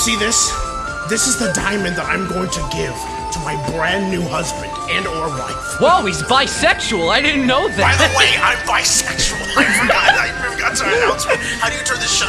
see this? This is the diamond that I'm going to give to my brand new husband and or wife. Whoa, he's bisexual. I didn't know that. By the way, I'm bisexual. I forgot. I forgot to announce. How do you turn this shit